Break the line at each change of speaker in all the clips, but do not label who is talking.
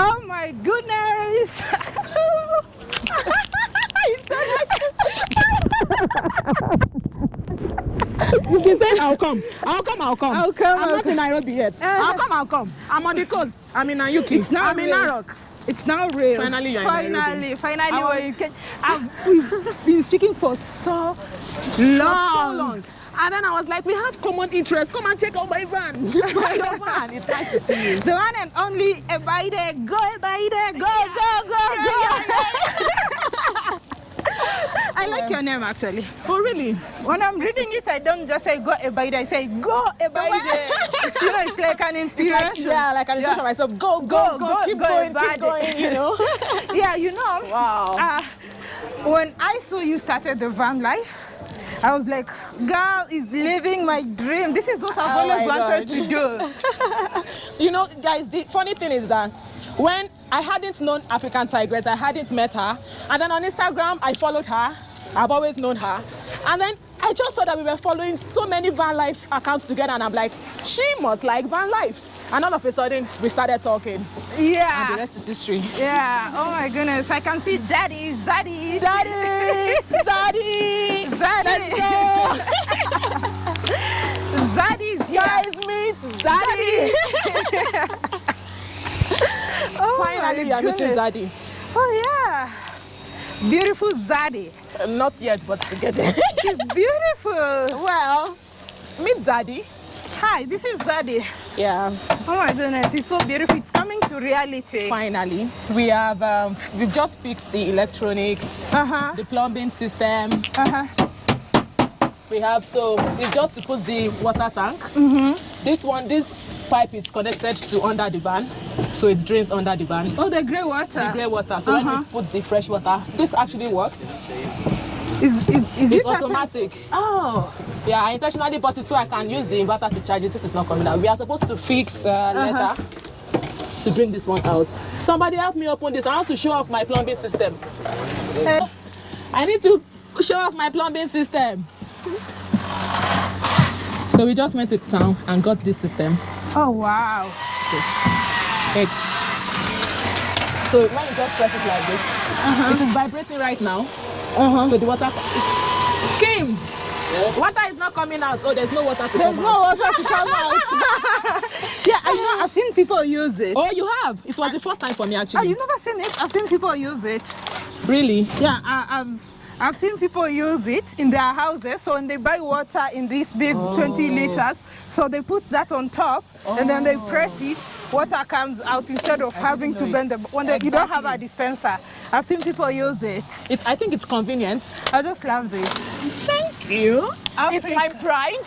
Oh my goodness!
You've been saying I'll come. I'll come, I'll come.
I'll come,
I'm
I'll
not in Nairobi yet.
Uh,
I'll come, I'll come. I'm on the coast. I'm in Nayuki.
It's not
I'm in
real.
Narok.
It's now real.
Finally, you're in
finally,
Nairobi.
finally, in. I've, we've been speaking for so long.
For so long. And then I was like, we have common interests. Come and check out my van. Your van. It's nice to see you.
The one and only Ebaide, go Ebaide, go, go, go, go. I like your name actually.
Oh, really?
When I'm reading it, I don't just say go Ebaide, I say go Ebaide. it's, you know, it's like an inspiration.
Yeah, like an instruction myself. Go, go, go,
Go,
keep
go,
going, keep going, you know.
yeah, you know.
Wow.
Uh, when I saw you started the van life, I was like, girl is living my dream. This is what I've
Oh
always wanted
God.
to do.
You know, guys, the funny thing is that when I hadn't known African Tigress, I hadn't met her. And then on Instagram, I followed her. I've always known her. And then I just saw that we were following so many van life accounts together. And I'm like, she must like van life. And all of a sudden, we started talking. And the rest is history.
Yeah. Oh my goodness. I can see daddy, zaddy,
Daddy!
Zaddy's here.
Guys, meet Zaddy!
Oh
Finally, are meeting. Zaddy.
Oh yeah. Beautiful Zaddy.
Uh, Not yet, but together.
She's beautiful.
well, meet Zaddy.
Hi, this is Zaddy.
Yeah.
Oh my goodness, it's so beautiful. It's coming to reality.
Finally, we have um, we've just fixed the electronics,
Uh-huh.
the plumbing system.
Uh-huh.
We have so it's just to put the water tank.
Mm-hmm.
This one, this pipe is connected to under the van, so it drains under the van.
Oh, the grey water.
The grey water. So when
Uh-huh.
we put the fresh water, this actually works.
Is, is, is
It's automatic.
Oh.
Yeah, I intentionally bought it so I can use the inverter to charge it. This is not coming out. We are supposed to fix uh,
Uh-huh.
later to bring this one out. Somebody help me open this. I want to show off my plumbing system.
Eh,
I need to show off my plumbing system. So we just went to town and got this system.
Oh, wow.
Hey. So when you just press it like this, it is vibrating right now.
Uh-huh.
So the water is Kim. Water is not coming out. Oh, there's no water to
There's
come
no
out.
water to come out. yeah, I know. I've seen people use it.
Oh, you have. It was the first time for me
Oh,
actually.
you've never seen it? I've seen people use it.
Really?
Yeah, I, I've I've seen people use it in their houses. So when they buy water in these big 20 liters, so they put that on top and then they press it. Water comes out instead of having to bend the. When they, you don't have a dispenser, I've seen people use it.
It's. I think it's convenient.
I just love this.
Thank you. It's my pride.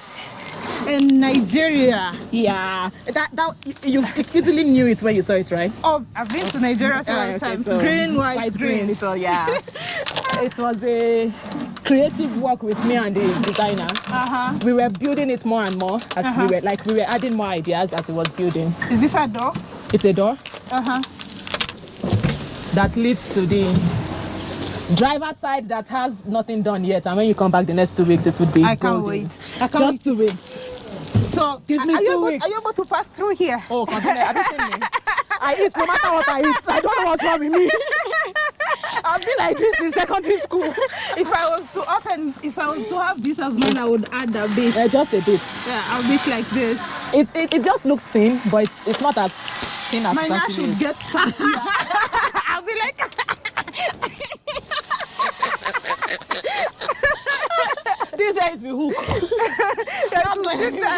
In Nigeria,
Yeah. That that you, easily knew it when you saw it, right?
oh, I've been to Nigeria several
Ah, okay,
times.
so
green, white, green.
It was, yeah. it was a creative work with me and the designer.
Uh-huh.
We were building it more and more as we were like we were adding more ideas as it was building.
Is this a door?
It's a door
Uh-huh.
that leads to the driver side that has nothing done yet. And when you come back the next two weeks, it would be.
I can't wait. I can't
Just
wait
two weeks.
So,
Give me
are, you
two
able,
weeks.
are you able to pass through here?
Oh, continue. Have you seen me? I eat no matter what I eat. I don't know what's wrong with me. I've been like this in secondary school.
If I was to open, if I was to have this as mine, I would add a bit.
Uh, just a bit.
Yeah, a bit like this.
It, it, it just looks thin, but it's, it's not as thin as actually
should
is.
get stuck. I'll be like,
This way it will hook.
that will sit there.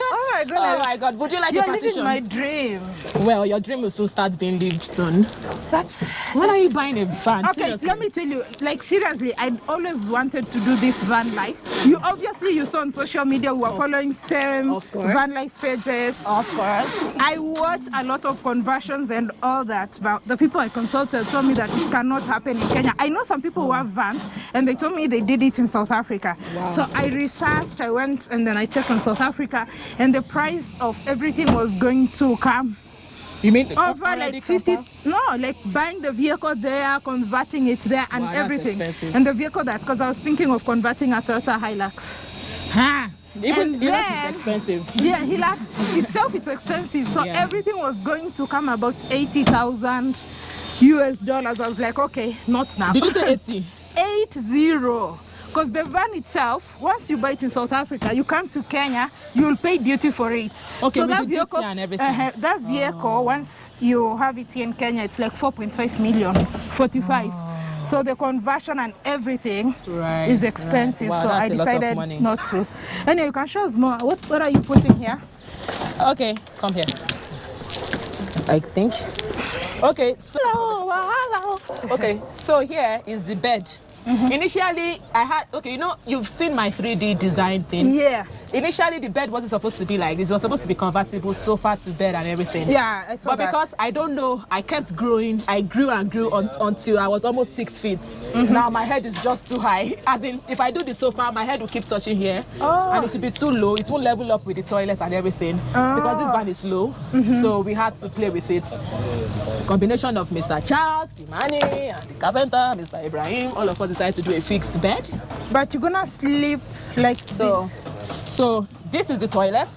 oh my goodness.
Oh my God! Would you like
You're
a
living my dream.
Well, your dream will soon start being lived soon.
That's
When are you buying a van?
Okay,
Seriously?
let me tell you, like seriously, I always wanted to do this van life. You obviously you saw on social media we were following same van life pages.
Of course.
I watch a lot of conversions and all that, but the people I consulted told me that it cannot happen in Kenya. I know some people who have vans and they told me they did it in South Africa. So I researched, I went and then I checked on South Africa and the price of everything was going to come
You mean
over like 50
cover?
no like buying the vehicle there converting it there and
Wow,
everything and the vehicle that because i was thinking of converting a toyota hilux
Ha! Even
And
Hilux
then-
is expensive.
Yeah, Hilux itself it's expensive. So
Yeah.
everything was going to come about 80,000 US dollars. I was like, okay, not now.
Did you say 80?
Eight zero. Because the van itself, once you buy it in South Africa, you come to Kenya, you'll pay duty for it.
Okay,
so
with
that
the duty
vehicle,
and everything.
uh, that vehicle, once you have it here in Kenya, it's like 4.5 million, 45. So the conversion and everything
Right,
is
right.
expensive.
Wow,
so I
that's a lot of
decided not to. Anyway, you can show us more. What, what are you putting here?
Okay, come here. I think. Okay, so okay, so here is the bed. Mm-hmm. Initially, I had okay. You know, you've seen my 3D design thing.
Yeah.
Initially, the bed wasn't supposed to be like this. It was supposed to be convertible, sofa to bed and everything.
Yeah, I saw
But
that.
because I don't know, I kept growing. I grew and grew on, until I was almost six feet.
Mm-hmm.
Now my head is just too high. As in, if I do the sofa, my head will keep touching here,
Oh.
and it will be too low. It won't level up with the toilets and everything because this
Oh.
van is low.
Mm-hmm.
So we had to play with it. Combination of Mr. Charles, Kimani, and the carpenter, Mr. Ibrahim. All of us decided to do a fixed bed.
But you're gonna sleep like
So,
this.
So this is the toilet.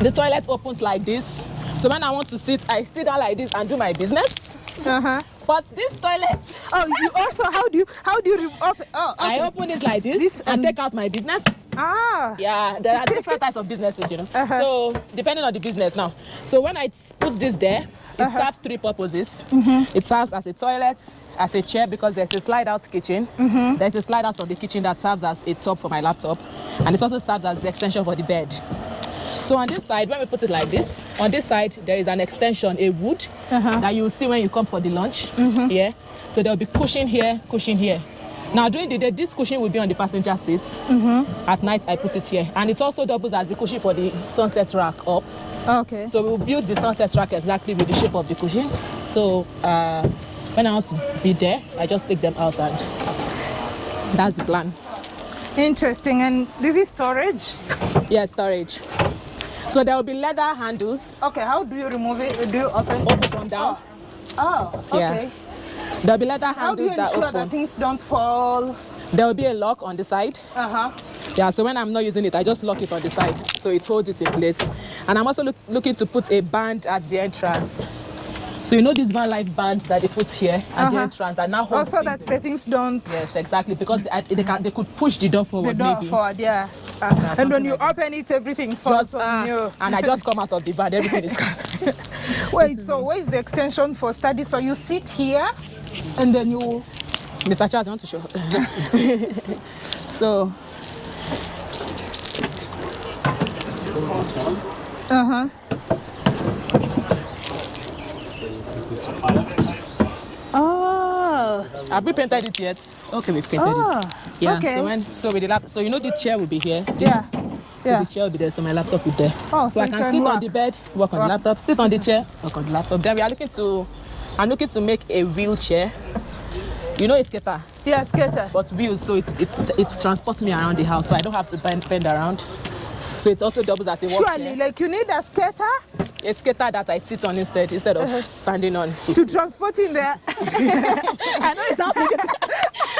The toilet opens like this. So when I want to sit, I sit down like this and do my business.
Uh-huh.
But this toilet,
Oh, you also how do you how do you open? Oh, okay.
I open it like this,
This
and
and-
take out my business.
Ah.
Yeah, there are different types of businesses, you know.
Uh-huh.
So depending on the business now. So when I put this there, it
Uh-huh.
serves three purposes.
Mm-hmm.
It serves as a toilet, as a chair because there's a slide out kitchen.
Mm-hmm.
There's a slide out from the kitchen that serves as a top for my laptop, and it also serves as the extension for the bed. So on this side, when we put it like this, on this side there is an extension, a wood
Uh-huh.
that you will see when you come for the lunch.
Mm-hmm.
Yeah. So there'll be cushion here, cushion here. Now during the day, this cushion will be on the passenger seat.
Mm-hmm.
At night, I put it here, and it also doubles as the cushion for the sunset rack up.
Okay.
So we'll build the sunset rack exactly with the shape of the cushion. So uh, when I want to be there, I just take them out, and that's the plan.
Interesting. And this is storage.
Yeah, storage. So there will be leather handles,
Okay. How do you remove it? Do you open?
open from down.
Oh.
Yeah.
Okay.
There'll be leather
How do
handles
you
that
ensure
open.
that things don't fall?
There will be a lock on the side.
Uh huh.
Yeah, so when I'm not using it, I just lock it on the side so it holds it in place. And I'm also look, looking to put a band at the entrance. So you know these van life bands that they put here at the
Uh-huh.
entrance that now hold
Also, that the things don't.
Yes, exactly, because they, they, can, they could push the door forward The
door
maybe.
forward, yeah. Uh, and when you
like
open it, everything falls
Just,
on
ah,
you.
and I just come out of the van, everything is gone.
Wait, so where's the extension for study? So you sit here, and then you.
Mr. Charles, I want to show. so,
Uh huh. Oh.
have we painted it yet? Okay, we've painted
Ah,
it. Yeah.
okay.
So when so with the lap, so you know the chair will be here. This-
Yeah.
So
Yeah.
the chair will be there, so my laptop will be there.
Oh,
so,
so
I can,
can
sit on the bed, work on
Work.
the laptop, sit on the chair, work on the laptop. Then we are looking to, I'm looking to make a wheelchair. You know, a skater,
Yeah, skater.
but wheels, so it's it's it transports me around the house, so I don't have to bend bend around. So it also doubles as a walk
Surely,
chair.
like you need a skater
A skater that I sit on instead instead of uh-huh. standing on.
to transport in there.
I know it sounds ridiculous.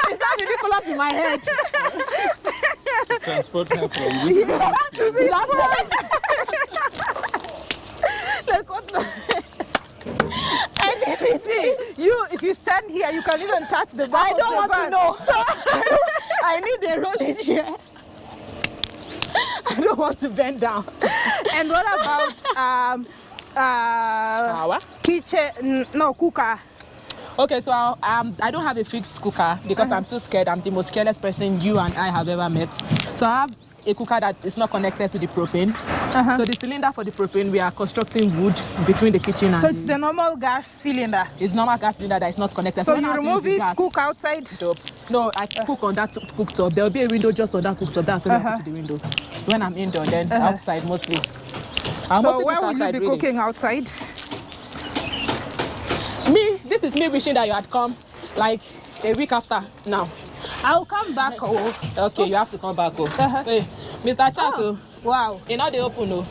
it sounds ridiculous in my head.
transport her from
to this point. like what? The?
I need to see.
You, if you stand here, you can even touch the back
I don't
the
want to know. So I need a rolling chair. I don't want to bend down.
And what about um, uh,
Power?
kitchen? No, cooker.
Okay, so I'll, um, I don't have a fixed cooker because I'm too scared. I'm the most careless person you and I have ever met. So I have a cooker that is not connected to the propane.
Uh-huh.
So the cylinder for the propane, we are constructing wood between the kitchen and
So it's the normal gas cylinder.
it's normal gas cylinder that is not connected.
So
I
you remove it,
the gas-
cook outside.
stove. No, I cook on that cooktop. There will be a window just on that cooktop. That's when I
Uh-huh.
put to the window. When I'm indoor, then outside mostly. I'll
So
mostly
where will you be
really.
cooking outside?
Me, this is me wishing that you had come like a week after now.
I'll come back. Oh,
Okay, you have to come back. Oh.
Uh-huh.
Hey, Mr. Charles, oh.
wow.
you know they open, no?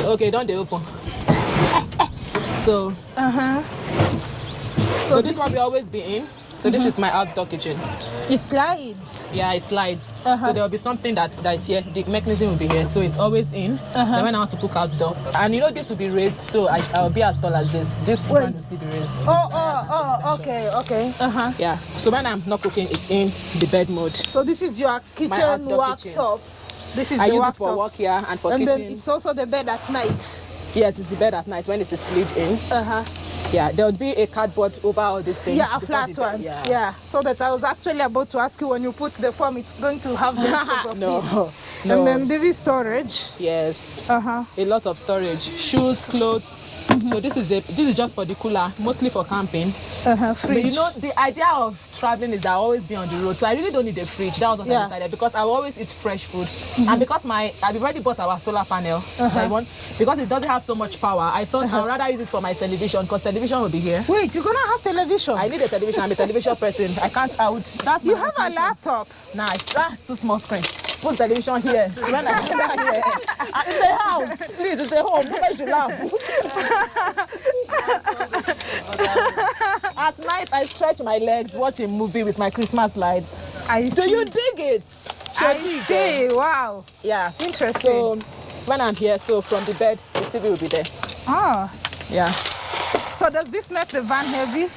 Okay, don't they open? so,
Uh huh.
so, this one we always be in. So this is my outdoor kitchen.
It slides.
Yeah, it slides.
Uh-huh.
So there will be something that, that is here. The mechanism will be here. So it's always in. Then when I want to cook outdoor. And you know this will be raised, so I, I'll be as tall as this. This
Wait.
one will still be raised.
Oh, oh, oh, okay, okay. Uh-huh.
Yeah. So when I'm not cooking, it's in the bed mode.
So this is your kitchen worktop. This is
I
the
use it for work here and for
and
kitchen.
then it's also the bed at night.
Yes, it's the bed at night when it is slid in.
Uh-huh.
Yeah, there would be a cardboard over all these things.
Yeah, a flat one.
Yeah.
Yeah. So that I was actually about to ask you when you put the form, it's going to have meters of
No,
this.
no.
And then this is storage.
Yes.
Uh-huh.
A lot of storage, shoes, clothes. So this is the this is just for the cooler, mostly for camping.
Uh-huh.
But you know, the idea of traveling is I always be on the road, so I really don't need a fridge. That was what
Yeah.
I decided because I always eat fresh food, mm-hmm. and because my I've already bought our solar panel. Uh-huh. I want because it doesn't have so much power. I thought uh-huh. I'd rather use it for my television because television will be here.
Wait, you're gonna have television.
I need a television. I'm a television person. I can't. I would. That's
you have a laptop.
Nice. That's too small screen. Put television here. When I come down here, Ah, it's a house. Please, it's a home. Nobody should laugh. At night, I stretch my legs, watch a movie with my Christmas lights.
I
Do
see.
you dig it?
I
Shadi,
see. Wow.
Yeah.
Interesting.
So when I'm here, so from the bed, the TV will be there.
Ah.
Yeah.
So does this make the van heavy?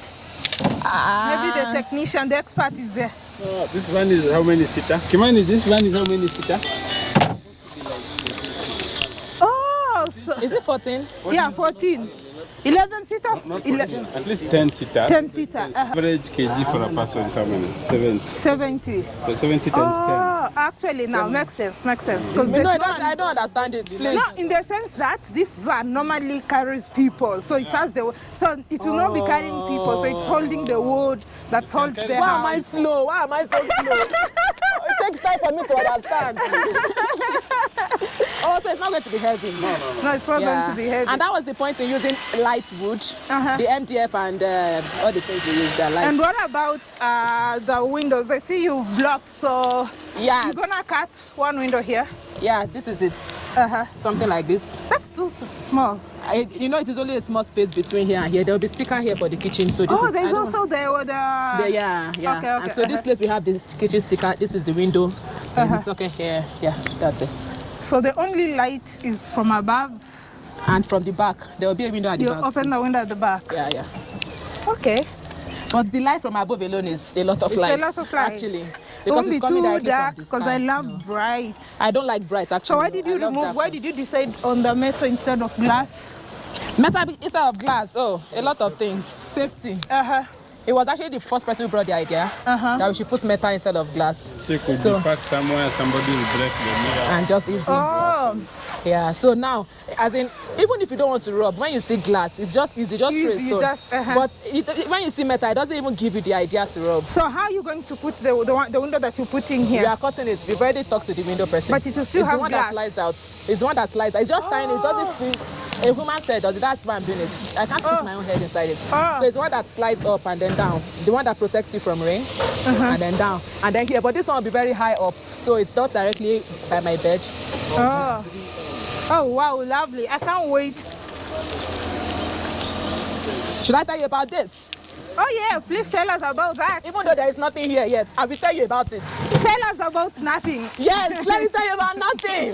Maybe the technician, the expert is there.
Uh, this van is how many seater? Kimani, this van is how many seater?
Oh, so,
Is it 14?
yeah, 14. 11 seater,
Not
11,
at least 10 seater.
10 seater, uh,
Average kg for a person is how many? 70.
70.
So 70 times
Oh, actually now makes sense, makes sense. Because
No, I don't, I don't understand it. Please.
No, in the sense that this van normally carries people, so it has the so it will not be carrying people, so it's holding the wood that holds the
Why am I slow? Why am I so slow? it takes time for me to understand. oh, so it's not going to be heavy. No, no,
No, it's not going to be heavy.
And that was the point in using light wood,
Uh-huh.
the MDF and uh, all the things we use. They're light.
And what about uh, the windows? I see you've blocked, so
yeah,
you're gonna cut one window here.
yeah, this is it.
Uh-huh.
Something like this.
That's too s- small.
I, you know, it is only a small space between here and here. There will be sticker here for the kitchen. So this
oh,
is,
there's also the the.
The, yeah, yeah.
Okay, okay,
And so this
uh-huh.
place we have this kitchen sticker. This is the window. There's
Uh-huh.
the socket here. Yeah, that's it.
So the only light is from above.
And from the back, there will be a window at the
You
back.
open the window at the back.
Yeah, yeah.
Okay.
But the light from above alone is a lot of
It's
light.
a lot of light.
Actually,
It
because
won't be
it's
too dark because. I love
No.
bright.
I don't like bright actually.
So why did you
I
remove? Why did you decide on the metal instead of glass?
metal instead of glass? Oh, a lot of things. Safety.
Uh huh.
He was actually the first person who brought the idea
Uh-huh.
that we should put metal instead of glass
So it could
So-
be parked somewhere, somebody will break the mirror.
and just easy.
Oh,
Yeah. So now, as in, even if you don't want to rub, when you see glass, it's just easy, just
Easy, you
stone.
just, uh-huh.
But it, when you see metal, it doesn't even give you the idea to rub.
so how are you going to put the the, one, the window that you put in here?
We are cutting it. We've already talked to the window person.
But it will still
it's
have
the one
glass.
that slides out. It's the one that slides. out. It's just tiny. It doesn't fit. A human said does it. That's why I'm doing it. I can't
Oh.
my own head inside it.
Oh.
So it's one that slides up and then down. The one that protects you from rain
Uh-huh.
and then down and then here. But this one will be very high up, so it's not directly by my bed.
Oh. Oh wow, lovely. I can't wait.
Should I tell you about this?
Oh yeah, please tell us about that.
Even though there is nothing here yet, I will tell you about it.
Tell us about nothing.
Yes, let me tell you about nothing.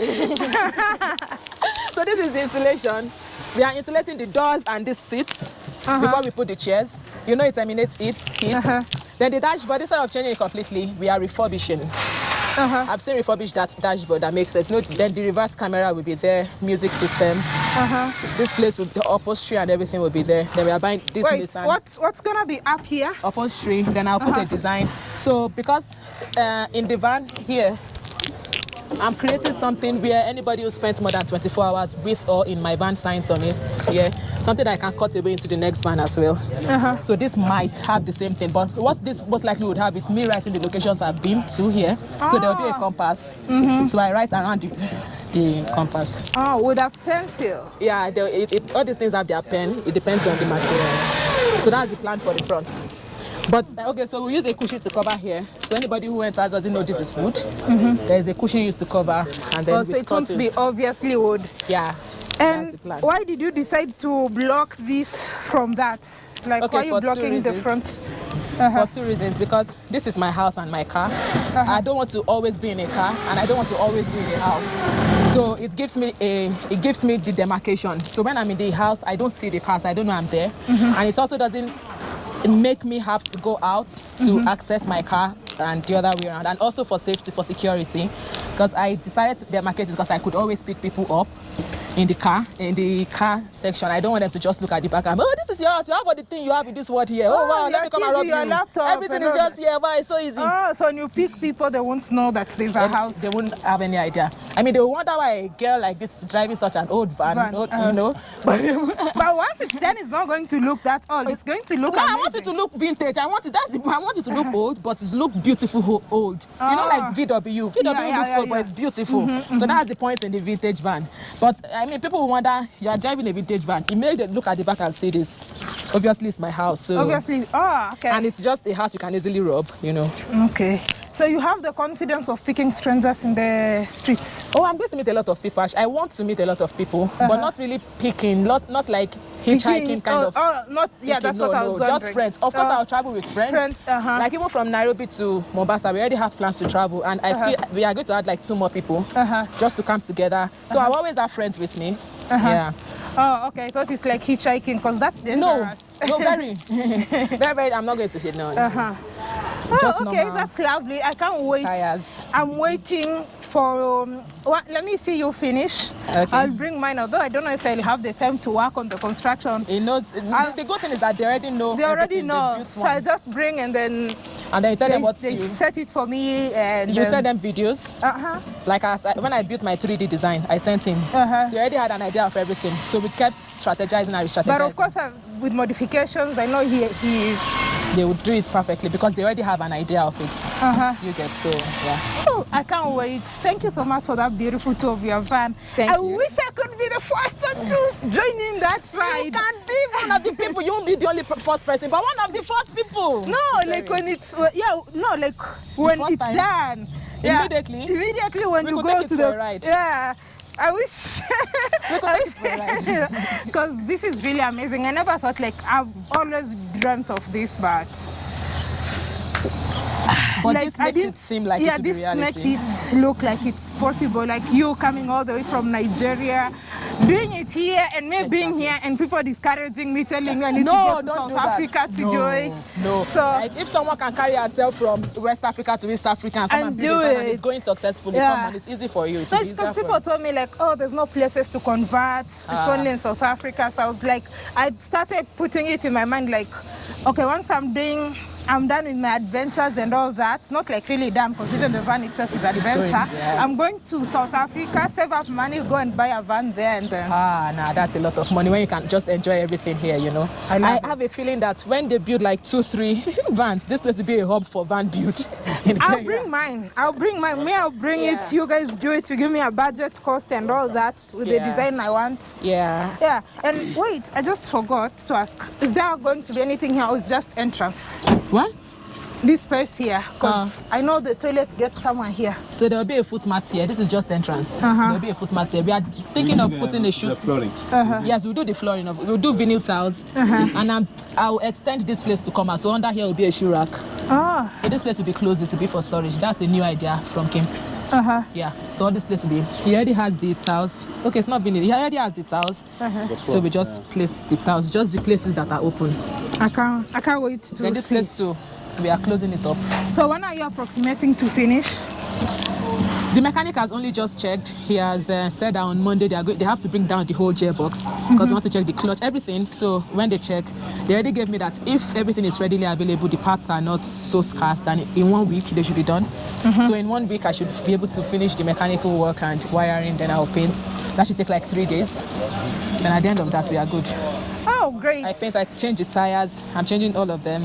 so this is the insulation. We are insulating the doors and these seats before we put the chairs. You know it emanates heat, heat.
Uh-huh.
Then the dashboard, instead of changing it completely, we are refurbishing.
Uh-huh.
I've seen refurbished that dashboard that makes sense. Know, then the reverse camera will be there, music system.
Uh-huh.
This place with the upholstery and everything will be there. Then we are buying this
Wait,
Nissan
what's what's gonna be up here?
upholstery. Then I'll put a design. So because uh, in the van here, I'm creating something where anybody who spends more than 24 hours with or in my van signs on it. Yeah, something that I can cut away into the next van as well. So this might have the same thing, but what this most likely would have is me writing the locations I've been to here. So there will be a
Ah.
compass. So I write around the, the compass.
Oh, with a pencil.
Yeah, it, it, all these things have their pen. It depends on the material. So that's the plan for the front. But uh, okay, so we use a cushion to cover here. So anybody who enters doesn't know this is wood. Mm-hmm. There is a cushion used to cover, and then
so it won't be obviously wood.
Yeah.
And why did you decide to block this from that? Like
Okay,
why are you blocking the front?
for uh-huh. two reasons. Because this is my house and my car. Uh-huh. I don't want to always be in a car, and I don't want to always be in a house. So it gives me a it gives me the demarcation. So when I'm in the house, I don't see the cars. I don't know I'm there, mm-hmm. and it also doesn't make me have to go out to mm-hmm. access my car and the other way around and also for safety for security because i decided to demarcate it because i could always pick people up in the car in the car section i don't want them to just look at the back and oh this is yours you have all the thing you have in this word here oh,
Oh,
wow let me come and rob
your
you
laptop
everything is just here why it's so easy
Oh, so when you pick people, they won't know that there's a
Then
house.
They wouldn't have any idea. I mean, they wonder why a girl like this is driving such an old van,
Van,
old,
uh-huh.
you know. But
But once it's done, it's not going to look that old. It's going to look
no, I want it to look vintage. I want it. That's. the- I want it to look old, but it's look beautiful old. You know,
Ah.
like VW. VW
Yeah,
looks
yeah,
old, but
yeah.
it's beautiful. So that's the point in the vintage van. But I mean, people will wonder you are driving a vintage van. You may look at the back and see this. Obviously, it's my house. So.
Obviously. Oh, okay.
And it's just a house you can easily rob. You know.
okay. So you have the confidence of picking strangers in the streets.
Oh, I'm going to meet a lot of people. I want to meet a lot of people,
Uh-huh.
but not really picking, not not like hitchhiking kind
oh,
of.
Oh, not. Yeah,
picking.
that's
no,
what I
no,
was
just friends. Of course,
Oh.
I'll travel with friends.
Friends, uh-huh.
Like even from Nairobi to Mombasa, we already have plans to travel, and I feel we are going to add like two more people
Uh-huh.
just to come together. So I always have friends with me. Yeah.
Oh, okay. I thought it's like hitchhiking because that's
No,
dangerous.
no, very, very, very. I'm not going to hit no.
Uh-huh.
Just
oh, okay,
normal
that's lovely. I can't wait.
tires.
I'm waiting for. Um, what, let me see you finish.
Okay.
I'll bring mine, although I don't know if I'll have the time to work on the construction.
It knows. The good thing is that they already know.
They already know, so I just bring and then
and then you tell
they,
them what
they
you.
set it for me and
You
then,
send them videos.
Uh huh.
Like as I, when I built my 3D design, I sent him.
Uh-huh.
So he already had an idea of everything. So we kept strategizing and strategizing.
But of course, uh, with modifications, I know he he.
They would do it perfectly because they already have an idea of it.
Uh-huh.
You get so yeah.
Oh, I can't wait. Thank you so much for that beautiful tour of your van.
Thank
I
you.
wish I could be the first one to join in that ride.
You can be one of the people. You won't be the only first person, but one of the first people.
No, like when it's uh, yeah, no, like when it's
time?
done. Yeah,
Immediately?
Immediately when
We
you go to the
ride.
yeah. I wish
We could take it for a ride.
because this is really amazing. I never thought like I've always dreamt of this, but
But
like
this makes it seem like
yeah,
it
this makes it look like it's possible. Like you coming all the way from Nigeria, doing it here, and me being here, and people discouraging me, telling me I need
No,
to go to South. Africa to
no,
do it.
No.
So
like if someone can carry herself from West Africa to East Africa and
And
and,
do
a and it's going successfully,
Yeah.
come on, it's easy for you. It
No, it's because people told me like, oh, there's no places to convert. It's
Ah.
only in South Africa. So I was like, I started putting it in my mind like, okay, once I'm doing, I'm done with my adventures and all that. Not like really done because even the van itself is an adventure.
yeah.
I'm going to South Africa, save up money, go and buy a van there, and then.
Ah, nah, that's a lot of money when you can just enjoy everything here, you know.
I love
have a feeling that when they build like two, three vans, this place will be a hub for van build.
I'll bring mine. I'll bring mine. Me, I'll bring it. You guys do it. You give me a budget cost and all that with the design I want.
Yeah.
Yeah, and wait, I just forgot to ask. Is there going to be anything here or it's just entrance?
What?
This space here, because
Ah.
I know the toilet gets somewhere here.
So there will be a foot mat here. This is just entrance.
Uh-huh.
There will be a foot mat here. We are thinking of putting a shoe.
The flooring. Uh -huh.
Yes, we'll do the flooring of we'll do vinyl tiles. And I'm, I'll extend this place to come out. So under here will be a shoe rack.
Ah,
So this place will be closed, it will be for storage. That's a new idea from Kim.
Uh huh.
Yeah. So all this place will be. He already has the tiles. Okay, it's not vinyl. He already has the tiles. So we just place the tiles, just the places that are open.
I can't, I can't wait to
Then this
see.
place too, we are closing it up.
So when are you approximating to finish?
The mechanic has only just checked. He has uh, said that on Monday they are they have to bring down the whole gearbox because we want to check the clutch, everything. So when they check, they already gave me that if everything is readily available, the parts are not so scarce, then in one week they should be done. So in one week I should be able to finish the mechanical work and wiring. Then I'll paint. That should take like three days. Then at the end of that we are good.
Oh, great.
I paint. I change the tires. I'm changing all of them.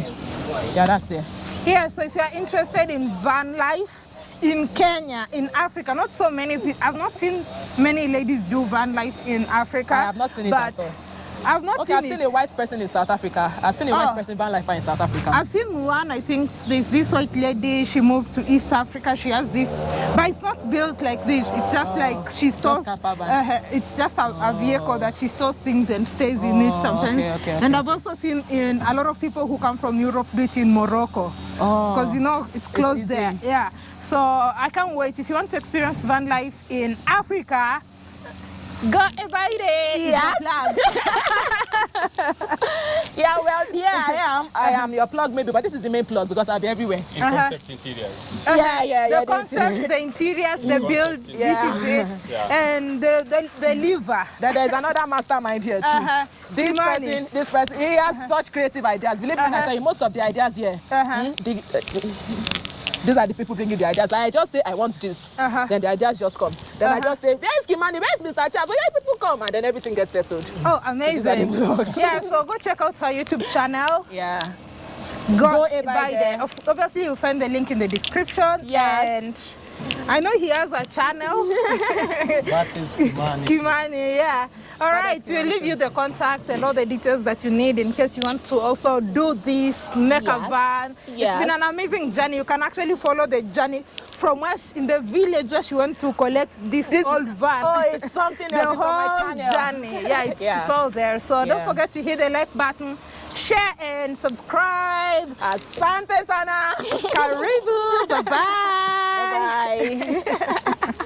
Yeah, that's it.
Yeah, so if you are interested in van life in Kenya, in Africa, not so many people, I've not seen many ladies do van life in Africa.
I have not seen it
but
at all.
I've not
Okay,
seen
I've
it.
seen a white person in South Africa. I've seen a
Oh.
white person van life in South Africa.
I've seen one, I think there's this white lady, she moved to East Africa, she has this, but it's not built like this, it's just like she stores, uh, it's just a, a vehicle that she stores things and stays in it
Oh,
sometimes.
okay, okay,
And I've also seen in a lot of people who come from Europe do it in Morocco.
Oh.
Because you know, it's close there, yeah. So I can't wait. If you want to experience van life in Africa, go invited. it.
Yes. yeah, well, yeah, I am. I am your plug maybe, but this is the main plug because I'll be everywhere.
In
Uh-huh.
concept interiors.
Yeah, yeah,
The
yeah, the
concepts, the interiors, the build,
Yeah.
this is it.
Yeah.
And the, the, the liver.
Then there's another mastermind here too.
Uh-huh.
This
Kimani.
person, this person, he has such creative ideas. Believe me, I
Uh-huh.
tell you, most of the ideas here,
Uh-huh.
hmm, the- uh, these are the people bringing the ideas. Like I just say, I want this.
Uh-huh.
Then the ideas just come. Then I
Uh-huh.
just say, where's Kimani? Where's Mr. Chav? Where people come? And then everything gets settled.
Oh,
these are the
amazing.
vlogs.
yeah, so go check out her YouTube channel.
Yeah.
Go,
Go
by
by
there.
there.
Obviously, you'll find the link in the description.
Yes.
And I know he has a channel.
That is money.
Kimani, yeah. All right, we'll leave you the contacts and all the details that you need in case you want to also do this, make a
Yes.
van. It's
Yes.
been an amazing journey. You can actually follow the journey from where she, in the village where she went to collect this,
This-
old van.
Oh, it's something
the
else. It's on my
whole
channel.
journey. Yeah, it's,
Yeah.
it's all there. So don't forget to hit the like button, share and subscribe.
Uh, Asante sana.
Karibu. Bye-bye.
Bye.